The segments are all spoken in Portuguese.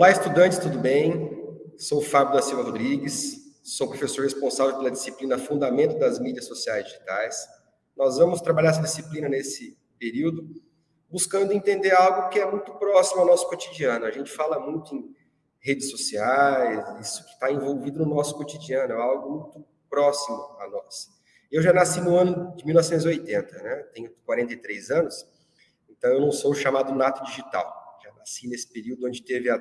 Olá, estudantes, tudo bem? Sou Fábio da Silva Rodrigues, sou professor responsável pela disciplina Fundamento das Mídias Sociais Digitais. Nós vamos trabalhar essa disciplina nesse período, buscando entender algo que é muito próximo ao nosso cotidiano. A gente fala muito em redes sociais, isso que está envolvido no nosso cotidiano, é algo muito próximo a nós. Eu já nasci no ano de 1980, né? tenho 43 anos, então eu não sou chamado nato digital. Já nasci nesse período onde teve a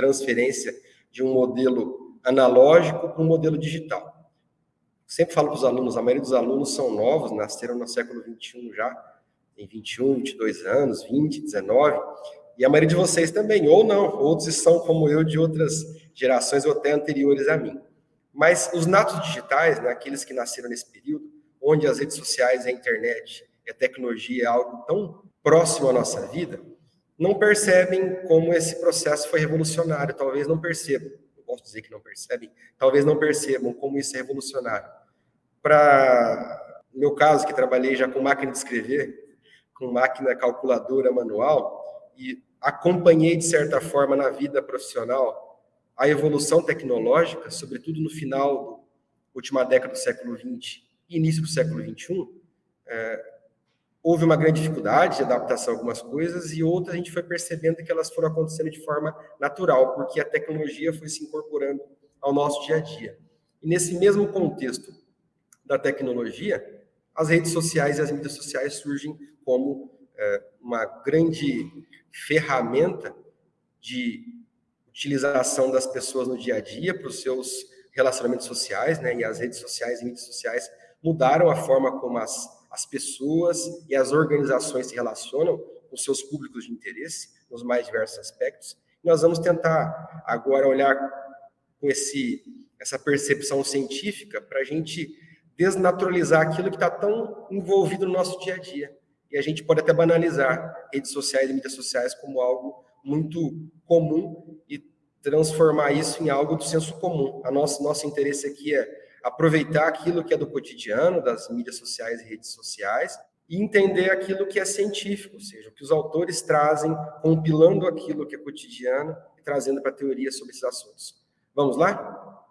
transferência de um modelo analógico para um modelo digital. Sempre falo para os alunos, a maioria dos alunos são novos, nasceram no século 21 já, tem 21, 22 anos, 20, 19, e a maioria de vocês também, ou não, outros são como eu de outras gerações ou até anteriores a mim. Mas os natos digitais, né, aqueles que nasceram nesse período, onde as redes sociais, a internet, a tecnologia é algo tão próximo à nossa vida, não percebem como esse processo foi revolucionário, talvez não percebam, não posso dizer que não percebem, talvez não percebam como isso é revolucionário. Para meu caso, que trabalhei já com máquina de escrever, com máquina calculadora manual, e acompanhei, de certa forma, na vida profissional, a evolução tecnológica, sobretudo no final da última década do século XX e início do século XXI, é, houve uma grande dificuldade de adaptação a algumas coisas e outras a gente foi percebendo que elas foram acontecendo de forma natural, porque a tecnologia foi se incorporando ao nosso dia a dia. E nesse mesmo contexto da tecnologia, as redes sociais e as mídias sociais surgem como é, uma grande ferramenta de utilização das pessoas no dia a dia para os seus relacionamentos sociais, né? E as redes sociais e mídias sociais mudaram a forma como as, as pessoas e as organizações se relacionam com seus públicos de interesse nos mais diversos aspectos. Nós vamos tentar agora olhar com esse, essa percepção científica para a gente desnaturalizar aquilo que está tão envolvido no nosso dia a dia. E a gente pode até banalizar redes sociais e mídias sociais como algo muito comum e transformar isso em algo do senso comum. A nosso, nosso interesse aqui é aproveitar aquilo que é do cotidiano, das mídias sociais e redes sociais, e entender aquilo que é científico, ou seja, o que os autores trazem, compilando aquilo que é cotidiano e trazendo para a teoria sobre esses assuntos. Vamos lá?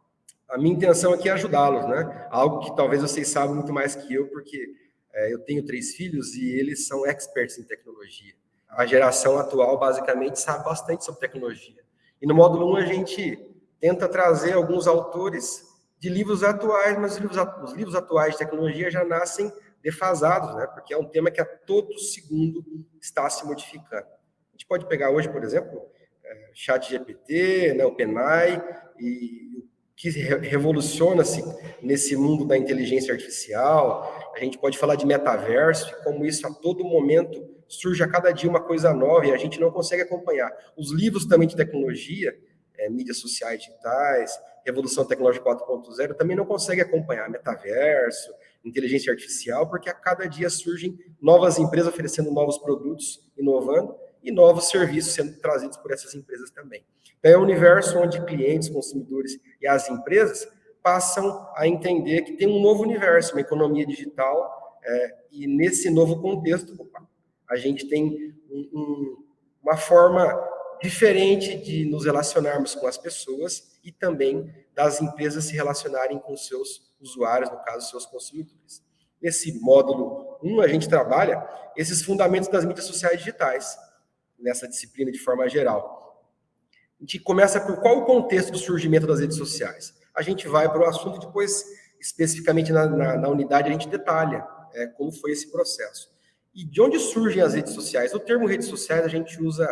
A minha intenção aqui é ajudá-los, né? Algo que talvez vocês saibam muito mais que eu, porque é, eu tenho três filhos e eles são experts em tecnologia. A geração atual, basicamente, sabe bastante sobre tecnologia. E no módulo 1 a gente tenta trazer alguns autores de livros atuais, mas os livros, os livros atuais de tecnologia já nascem defasados, né? porque é um tema que a todo segundo está se modificando. A gente pode pegar hoje, por exemplo, é, chat GPT, né, OpenAI, e o que revoluciona-se nesse mundo da inteligência artificial. A gente pode falar de metaverso, como isso a todo momento surge a cada dia uma coisa nova e a gente não consegue acompanhar. Os livros também de tecnologia, é, mídias sociais digitais, Revolução Tecnológica 4.0, também não consegue acompanhar metaverso, inteligência artificial, porque a cada dia surgem novas empresas oferecendo novos produtos, inovando, e novos serviços sendo trazidos por essas empresas também. Então, é um universo onde clientes, consumidores e as empresas passam a entender que tem um novo universo, uma economia digital, é, e nesse novo contexto, a gente tem um, um, uma forma diferente de nos relacionarmos com as pessoas e também das empresas se relacionarem com seus usuários, no caso, seus consumidores. Nesse módulo 1, a gente trabalha esses fundamentos das mídias sociais digitais, nessa disciplina de forma geral. A gente começa por qual o contexto do surgimento das redes sociais. A gente vai para o assunto e depois, especificamente na, na, na unidade, a gente detalha é, como foi esse processo. E de onde surgem as redes sociais? O termo redes sociais a gente usa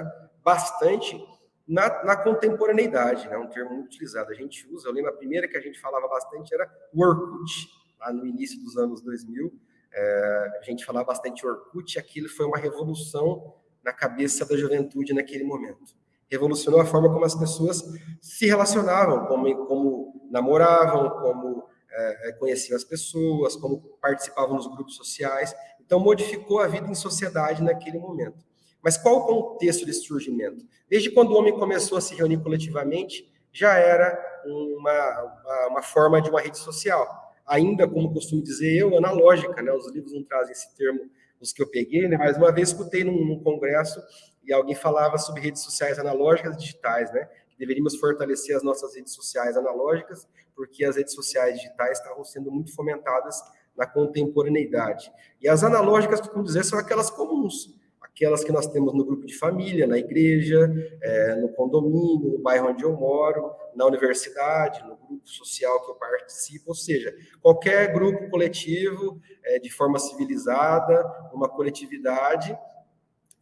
bastante na, na contemporaneidade, né? um termo muito utilizado. A gente usa, eu lembro a primeira que a gente falava bastante era Orkut, lá no início dos anos 2000. É, a gente falava bastante Orkut, aquilo foi uma revolução na cabeça da juventude naquele momento. Revolucionou a forma como as pessoas se relacionavam, como, como namoravam, como é, é conheciam as pessoas, como participavam nos grupos sociais. Então, modificou a vida em sociedade naquele momento. Mas qual o contexto desse surgimento? Desde quando o homem começou a se reunir coletivamente, já era uma, uma, uma forma de uma rede social. Ainda, como costumo dizer eu, analógica, né? Os livros não trazem esse termo, os que eu peguei, né? Mas uma vez escutei num, num congresso e alguém falava sobre redes sociais analógicas e digitais, né? deveríamos fortalecer as nossas redes sociais analógicas, porque as redes sociais digitais estavam sendo muito fomentadas na contemporaneidade. E as analógicas, como dizer, são aquelas comuns, aquelas que nós temos no grupo de família, na igreja, é, no condomínio, no bairro onde eu moro, na universidade, no grupo social que eu participo, ou seja, qualquer grupo coletivo é, de forma civilizada, uma coletividade,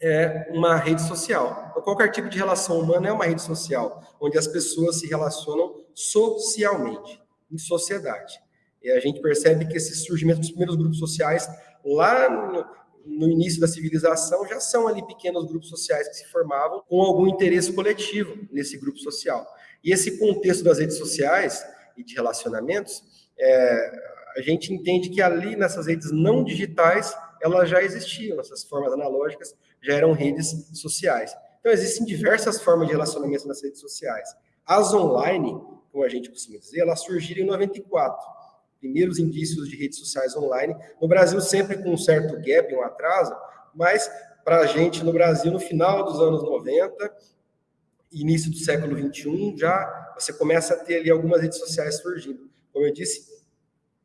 é uma rede social. Então, qualquer tipo de relação humana é uma rede social, onde as pessoas se relacionam socialmente, em sociedade. E a gente percebe que esse surgimento dos primeiros grupos sociais, lá no, no início da civilização, já são ali pequenos grupos sociais que se formavam com algum interesse coletivo nesse grupo social. E esse contexto das redes sociais e de relacionamentos, é, a gente entende que ali nessas redes não digitais, elas já existiam, essas formas analógicas já eram redes sociais. Então, existem diversas formas de relacionamento nas redes sociais. As online, como a gente costuma dizer, elas surgiram em 94 primeiros indícios de redes sociais online. No Brasil, sempre com um certo gap, um atraso, mas para a gente no Brasil, no final dos anos 90, início do século 21, já você começa a ter ali algumas redes sociais surgindo. Como eu disse,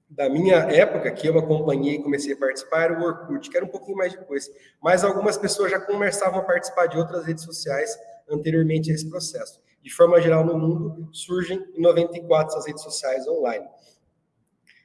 da minha época, que eu acompanhei e comecei a participar, era o Orkut, que era um pouquinho mais depois. Mas algumas pessoas já começavam a participar de outras redes sociais anteriormente a esse processo. De forma geral, no mundo, surgem em 94 essas redes sociais online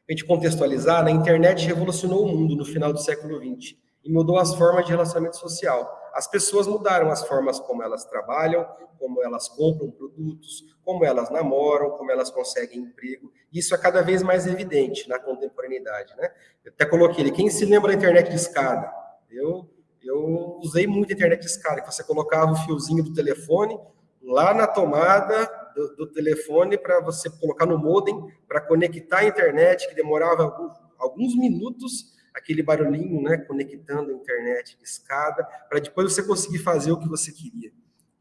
a gente contextualizar, né, a internet revolucionou o mundo no final do século XX e mudou as formas de relacionamento social. As pessoas mudaram as formas como elas trabalham, como elas compram produtos, como elas namoram, como elas conseguem emprego. Isso é cada vez mais evidente na contemporaneidade, né? Eu até coloquei ali, quem se lembra da internet de escada? Eu, eu usei muito a internet de escada, que você colocava o fiozinho do telefone lá na tomada do, do telefone para você colocar no modem para conectar a internet, que demorava alguns, alguns minutos, aquele barulhinho, né, conectando a internet de escada, para depois você conseguir fazer o que você queria.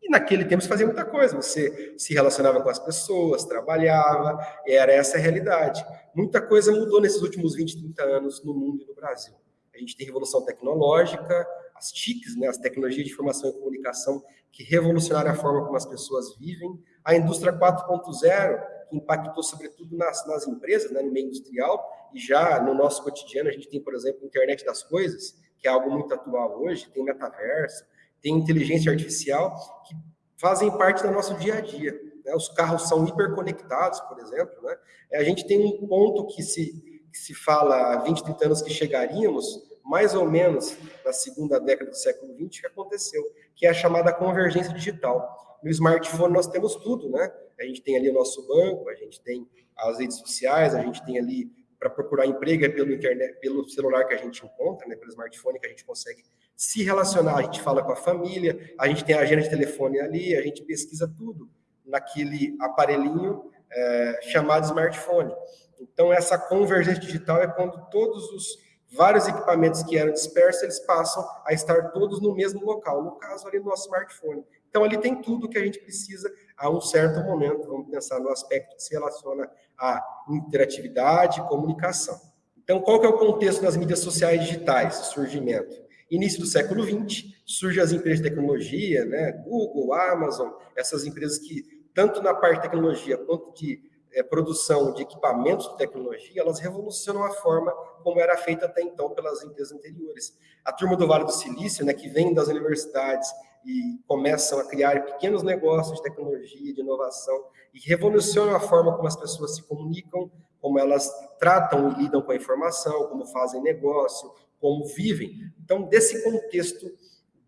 E naquele tempo você fazia muita coisa, você se relacionava com as pessoas, trabalhava, era essa a realidade. Muita coisa mudou nesses últimos 20, 30 anos no mundo e no Brasil. A gente tem revolução tecnológica, as TICs, né, as tecnologias de informação e comunicação, que revolucionaram a forma como as pessoas vivem, a indústria 4.0, que impactou sobretudo nas, nas empresas, né, no meio industrial, e já no nosso cotidiano a gente tem, por exemplo, internet das coisas, que é algo muito atual hoje, tem metaverso, tem inteligência artificial, que fazem parte do nosso dia a dia. Né? Os carros são hiperconectados, por exemplo. Né? A gente tem um ponto que se, que se fala há 20, 30 anos que chegaríamos, mais ou menos na segunda década do século XX, que aconteceu, que é a chamada convergência digital. No smartphone nós temos tudo, né? A gente tem ali o nosso banco, a gente tem as redes sociais, a gente tem ali para procurar emprego é pelo internet, pelo celular que a gente encontra, né, pelo smartphone que a gente consegue se relacionar, a gente fala com a família, a gente tem a agenda de telefone ali, a gente pesquisa tudo naquele aparelhinho é, chamado smartphone. Então essa convergência digital é quando todos os vários equipamentos que eram dispersos, eles passam a estar todos no mesmo local, no caso ali no nosso smartphone. Então ali tem tudo que a gente precisa a um certo momento, vamos pensar no aspecto que se relaciona à interatividade e comunicação. Então qual que é o contexto das mídias sociais digitais, surgimento? Início do século XX, surgem as empresas de tecnologia, né? Google, Amazon, essas empresas que, tanto na parte de tecnologia quanto de é, produção de equipamentos de tecnologia, elas revolucionam a forma como era feita até então pelas empresas anteriores. A turma do Vale do Silício, né, que vem das universidades e começam a criar pequenos negócios de tecnologia, de inovação, e revolucionam a forma como as pessoas se comunicam, como elas tratam e lidam com a informação, como fazem negócio, como vivem. Então, desse contexto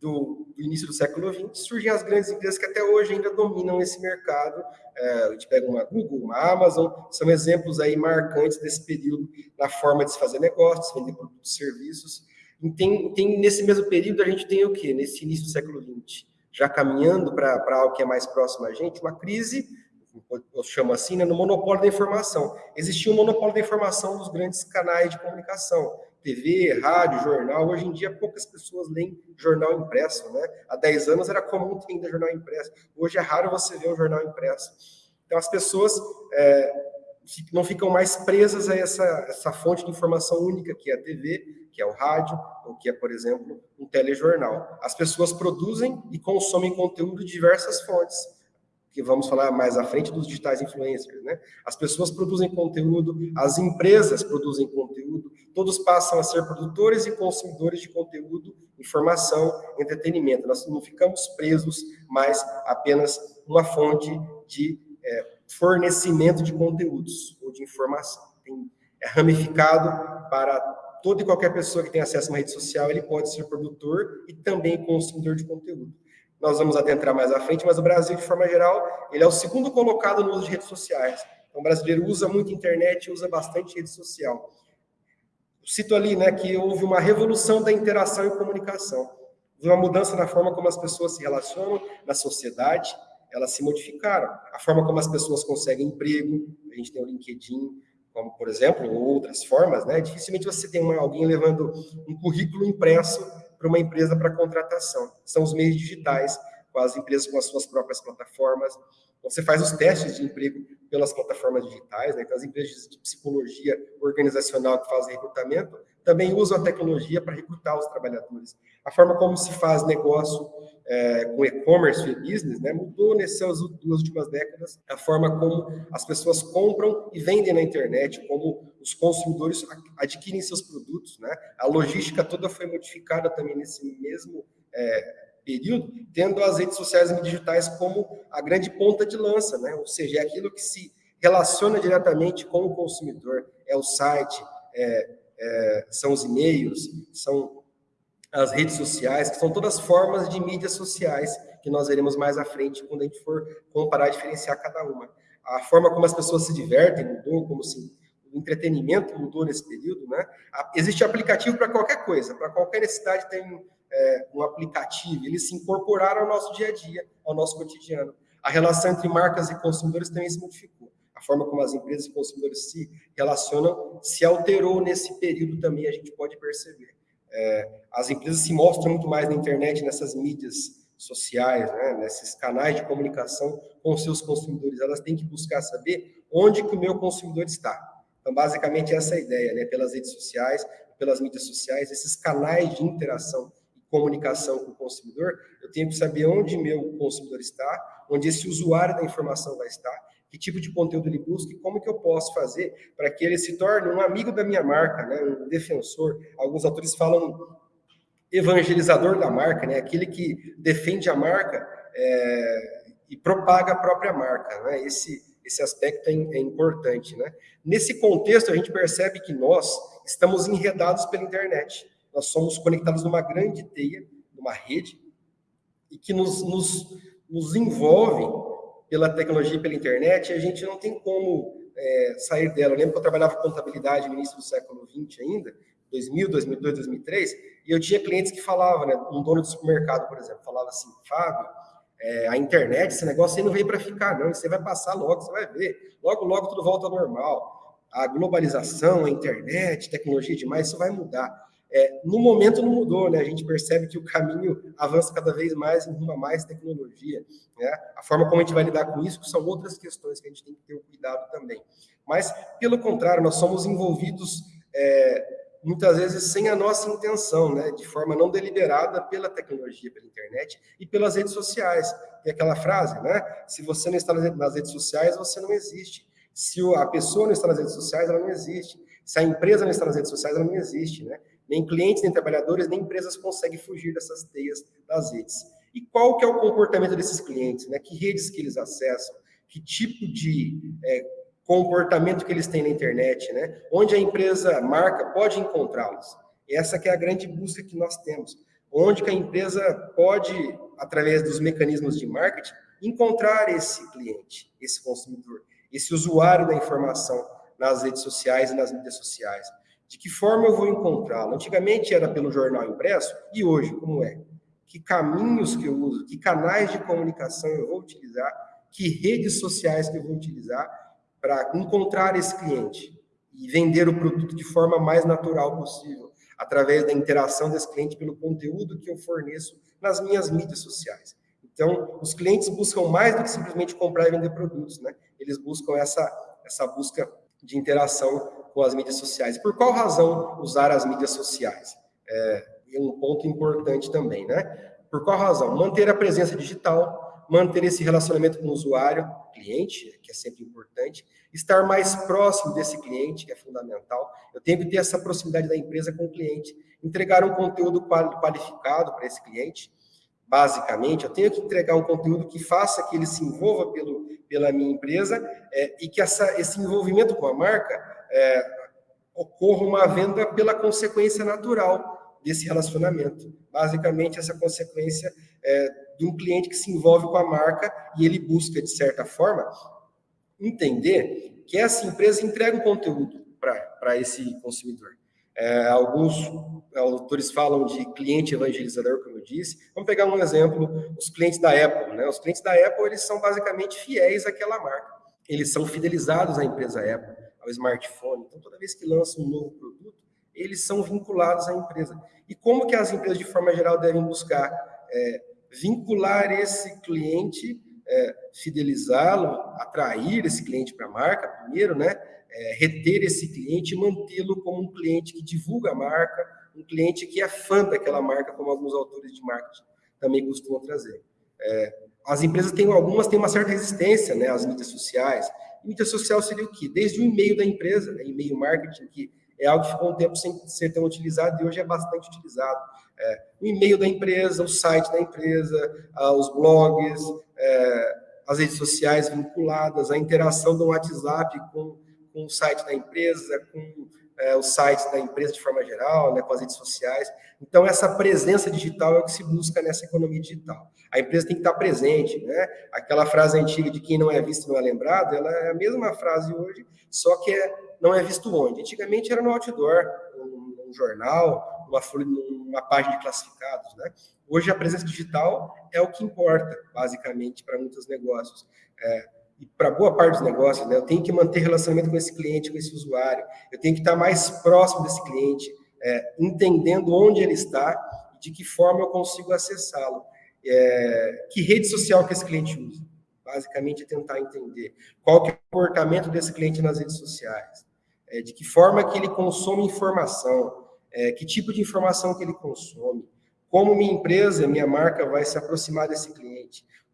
do, do, início do século XX, surgem as grandes empresas que até hoje ainda dominam esse mercado. É, a gente pega uma Google, uma Amazon, são exemplos aí marcantes desse período na forma de se fazer negócios, vender produtos e serviços. Tem, tem, nesse mesmo período, a gente tem o quê? Nesse início do século XX, já caminhando para algo que é mais próximo a gente, uma crise, eu chamo assim, né, no monopólio da informação. Existia um monopólio da informação dos grandes canais de comunicação TV, rádio, jornal. Hoje em dia, poucas pessoas leem jornal impresso, né? Há 10 anos era comum ter ainda jornal impresso. Hoje é raro você ver um jornal impresso. Então, as pessoas é, não ficam mais presas a essa, essa fonte de informação única, que é a TV, que é o rádio, ou que é, por exemplo, um telejornal. As pessoas produzem e consomem conteúdo de diversas fontes, que vamos falar mais à frente dos digitais influencers, né? As pessoas produzem conteúdo, as empresas produzem conteúdo, todos passam a ser produtores e consumidores de conteúdo, informação, entretenimento. Nós não ficamos presos mais apenas uma fonte de é, fornecimento de conteúdos ou de informação. Tem, é ramificado para toda e qualquer pessoa que tem acesso a uma rede social, ele pode ser produtor e também consumidor de conteúdo. Nós vamos adentrar mais à frente, mas o Brasil, de forma geral, ele é o segundo colocado no uso de redes sociais. Então, o brasileiro usa muito internet, usa bastante rede social. cito ali né, que houve uma revolução da interação e comunicação. Houve uma mudança na forma como as pessoas se relacionam na sociedade, elas se modificaram. A forma como as pessoas conseguem emprego, a gente tem o LinkedIn, como por exemplo, ou outras formas, né? Dificilmente você tem uma, alguém levando um currículo impresso para uma empresa para contratação. São os meios digitais, com as empresas com as suas próprias plataformas. Você faz os testes de emprego pelas plataformas digitais, né? Então, as empresas de psicologia organizacional que fazem recrutamento também usam a tecnologia para recrutar os trabalhadores. A forma como se faz negócio é, com e-commerce e business né, mudou nessas duas últimas décadas a forma como as pessoas compram e vendem na internet, como os consumidores adquirem seus produtos. Né? A logística toda foi modificada também nesse mesmo é, período, tendo as redes sociais digitais como a grande ponta de lança, né? ou seja, é aquilo que se relaciona diretamente com o consumidor, é o site, é, é, são os e-mails, são as redes sociais, que são todas formas de mídias sociais que nós veremos mais à frente quando a gente for comparar e diferenciar cada uma. A forma como as pessoas se divertem mudou, como se o entretenimento mudou nesse período, né? Existe aplicativo para qualquer coisa, para qualquer necessidade tem é, um aplicativo, eles se incorporaram ao nosso dia a dia, ao nosso cotidiano. A relação entre marcas e consumidores também se modificou. A forma como as empresas e consumidores se relacionam se alterou nesse período também, a gente pode perceber. É, as empresas se mostram muito mais na internet, nessas mídias sociais, né, nesses canais de comunicação com seus consumidores. Elas têm que buscar saber onde que o meu consumidor está. Então, basicamente, essa é a ideia, né? Pelas redes sociais, pelas mídias sociais, esses canais de interação comunicação com o consumidor, eu tenho que saber onde meu consumidor está, onde esse usuário da informação vai estar, que tipo de conteúdo ele busca e como que eu posso fazer para que ele se torne um amigo da minha marca, né? um defensor. Alguns autores falam evangelizador da marca, né? aquele que defende a marca é, e propaga a própria marca. Né? Esse, esse aspecto é, é importante. Né? Nesse contexto, a gente percebe que nós estamos enredados pela internet. Nós somos conectados numa grande teia, numa rede, e que nos, nos, nos envolve pela tecnologia e pela internet, a gente não tem como é, sair dela. Eu lembro que eu trabalhava contabilidade no início do século XX ainda, 2000, 2002, 2003, e eu tinha clientes que falavam, né, um dono de supermercado, por exemplo, falava assim, Fábio, é, a internet, esse negócio aí não veio para ficar, não, você vai passar logo, você vai ver, logo, logo tudo volta ao normal. A globalização, a internet, tecnologia demais, isso vai mudar. É, no momento não mudou, né? A gente percebe que o caminho avança cada vez mais em rumo a mais tecnologia, né? A forma como a gente vai lidar com isso são outras questões que a gente tem que ter cuidado também. Mas, pelo contrário, nós somos envolvidos é, muitas vezes sem a nossa intenção, né? De forma não deliberada pela tecnologia, pela internet e pelas redes sociais. Tem aquela frase, né? Se você não está nas redes sociais, você não existe. Se a pessoa não está nas redes sociais, ela não existe. Se a empresa não está nas redes sociais, ela não existe, né? Nem clientes, nem trabalhadores, nem empresas conseguem fugir dessas teias das redes. E qual que é o comportamento desses clientes? Né? Que redes que eles acessam? Que tipo de é, comportamento que eles têm na internet? Né? Onde a empresa, marca, pode encontrá-los? Essa que é a grande busca que nós temos. Onde que a empresa pode, através dos mecanismos de marketing, encontrar esse cliente, esse consumidor, esse usuário da informação nas redes sociais e nas mídias sociais. De que forma eu vou encontrá-lo? Antigamente era pelo jornal impresso, e hoje, como é? Que caminhos que eu uso, que canais de comunicação eu vou utilizar, que redes sociais que eu vou utilizar para encontrar esse cliente e vender o produto de forma mais natural possível, através da interação desse cliente pelo conteúdo que eu forneço nas minhas mídias sociais. Então, os clientes buscam mais do que simplesmente comprar e vender produtos, né? Eles buscam essa, essa busca de interação com as mídias sociais. Por qual razão usar as mídias sociais? É, um ponto importante também, né? Por qual razão? Manter a presença digital, manter esse relacionamento com o usuário, cliente, que é sempre importante, estar mais próximo desse cliente, que é fundamental. Eu tenho que ter essa proximidade da empresa com o cliente, entregar um conteúdo qualificado para esse cliente. Basicamente, eu tenho que entregar um conteúdo que faça que ele se envolva pelo, pela minha empresa é, e que essa, esse envolvimento com a marca é, ocorra uma venda pela consequência natural desse relacionamento. Basicamente, essa consequência é, de um cliente que se envolve com a marca e ele busca, de certa forma, entender que essa empresa entrega um conteúdo para esse consumidor. É, alguns autores falam de cliente evangelizador, como eu disse. Vamos pegar um exemplo, os clientes da Apple. Né? Os clientes da Apple, eles são basicamente fiéis àquela marca. Eles são fidelizados à empresa Apple, ao smartphone. Então, toda vez que lança um novo produto, eles são vinculados à empresa. E como que as empresas, de forma geral, devem buscar é, vincular esse cliente, é, fidelizá-lo, atrair esse cliente para a marca, primeiro, né? É, reter esse cliente e mantê-lo como um cliente que divulga a marca, um cliente que é fã daquela marca, como alguns autores de marketing também costumam trazer. É, as empresas têm algumas têm uma certa resistência, né, às mídias sociais. Mídia social seria o quê? Desde o e-mail da empresa, né, e-mail marketing, que é algo que ficou um tempo sem ser tão utilizado e hoje é bastante utilizado. É, o e-mail da empresa, o site da empresa, os blogs, é, as redes sociais vinculadas, a interação do WhatsApp com, com o site da empresa, com é, os sites da empresa de forma geral, né, com as redes sociais. Então, essa presença digital é o que se busca nessa economia digital. A empresa tem que estar presente, né? Aquela frase antiga de quem não é visto não é lembrado, ela é a mesma frase hoje, só que é, não é visto onde? Antigamente era no outdoor, num, jornal, numa, numa página de classificados, né? Hoje a presença digital é o que importa, basicamente, para muitos negócios. É, e para boa parte dos negócios, né, eu tenho que manter relacionamento com esse cliente, com esse usuário, eu tenho que estar mais próximo desse cliente, é, entendendo onde ele está e de que forma eu consigo acessá-lo. É, que rede social que esse cliente usa? Basicamente é tentar entender qual que é o comportamento desse cliente nas redes sociais, é, de que forma que ele consome informação, é, que tipo de informação que ele consome, como minha empresa, minha marca vai se aproximar desse cliente,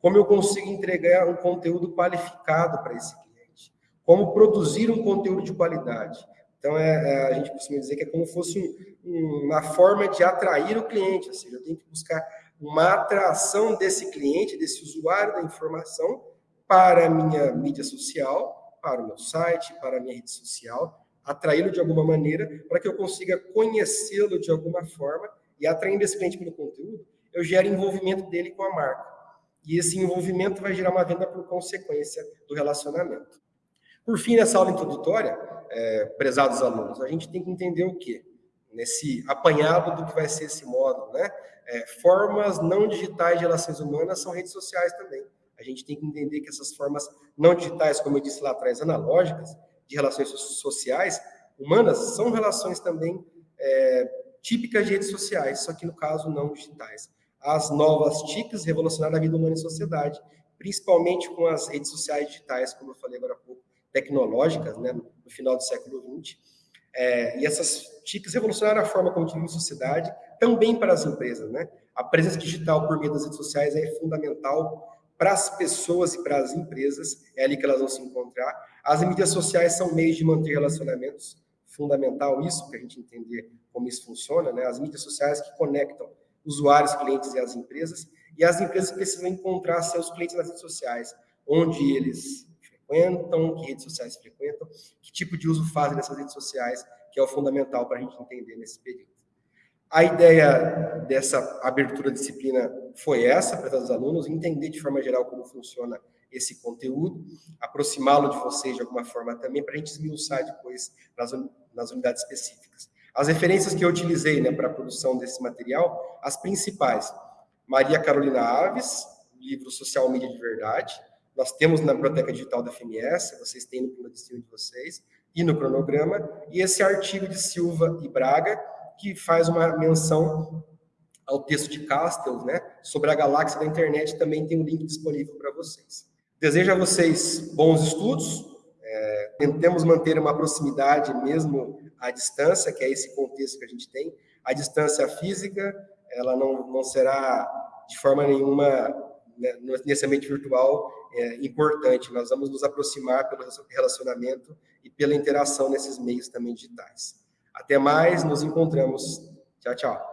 como eu consigo entregar um conteúdo qualificado para esse cliente, como produzir um conteúdo de qualidade. Então, é, é, a gente costuma dizer que é como se fosse um, uma forma de atrair o cliente, ou seja, eu tenho que buscar uma atração desse cliente, desse usuário da informação para a minha mídia social, para o meu site, para a minha rede social, atraí-lo de alguma maneira, para que eu consiga conhecê-lo de alguma forma e atraindo esse cliente pelo conteúdo, eu gero envolvimento dele com a marca. E esse envolvimento vai gerar uma venda por consequência do relacionamento. Por fim, nessa aula introdutória, é, prezados alunos, a gente tem que entender o quê? Nesse apanhado do que vai ser esse módulo, né? É, formas não digitais de relações humanas são redes sociais também. A gente tem que entender que essas formas não digitais, como eu disse lá atrás, analógicas, de relações sociais, humanas, são relações também é, típicas de redes sociais, só que no caso não digitais as novas TICs revolucionaram a vida humana e sociedade, principalmente com as redes sociais digitais, como eu falei agora há pouco, tecnológicas, né, no final do século XX. É, e essas TICs revolucionaram a forma como vivemos sociedade, também para as empresas. Né? A presença digital por meio das redes sociais é fundamental para as pessoas e para as empresas, é ali que elas vão se encontrar. As mídias sociais são meios de manter relacionamentos, fundamental isso, para a gente entender como isso funciona, né? as mídias sociais que conectam usuários, clientes e as empresas, e as empresas precisam encontrar seus clientes nas redes sociais, onde eles frequentam, que redes sociais frequentam, que tipo de uso fazem dessas redes sociais, que é o fundamental para a gente entender nesse período. A ideia dessa abertura da disciplina foi essa, para os alunos, entender de forma geral como funciona esse conteúdo, aproximá-lo de vocês de alguma forma também, para a gente esmiuçar depois nas unidades específicas. As referências que eu utilizei né, para a produção desse material, as principais. Maria Carolina Aves, livro Social Mídia de Verdade. Nós temos na Biblioteca Digital da FMS, vocês têm no de de vocês, e no cronograma. E esse artigo de Silva e Braga, que faz uma menção ao texto de Castells, né, sobre a galáxia da internet, também tem um link disponível para vocês. Desejo a vocês bons estudos, tentemos manter uma proximidade mesmo à distância, que é esse contexto que a gente tem. A distância física, ela não, não será de forma nenhuma né, nesse ambiente virtual é importante. Nós vamos nos aproximar pelo relacionamento e pela interação nesses meios também digitais. Até mais, nos encontramos. Tchau, tchau.